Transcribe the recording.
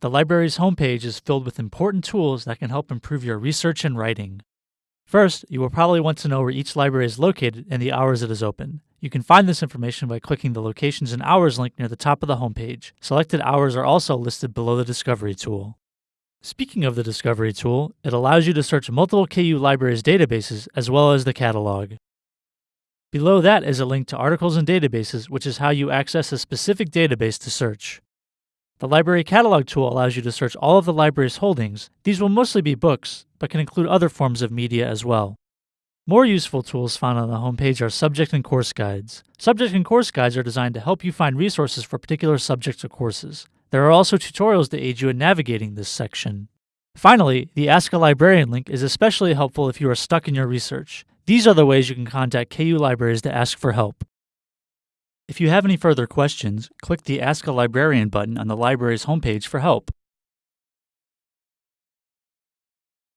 The library's homepage is filled with important tools that can help improve your research and writing. First, you will probably want to know where each library is located and the hours it is open. You can find this information by clicking the Locations and Hours link near the top of the homepage. Selected hours are also listed below the Discovery tool. Speaking of the Discovery tool, it allows you to search multiple KU libraries databases as well as the catalog. Below that is a link to articles and databases, which is how you access a specific database to search. The Library Catalog tool allows you to search all of the library's holdings. These will mostly be books, but can include other forms of media as well. More useful tools found on the homepage are subject and course guides. Subject and course guides are designed to help you find resources for particular subjects or courses. There are also tutorials to aid you in navigating this section. Finally, the Ask a Librarian link is especially helpful if you are stuck in your research. These are the ways you can contact KU libraries to ask for help. If you have any further questions, click the Ask a Librarian button on the library's homepage for help.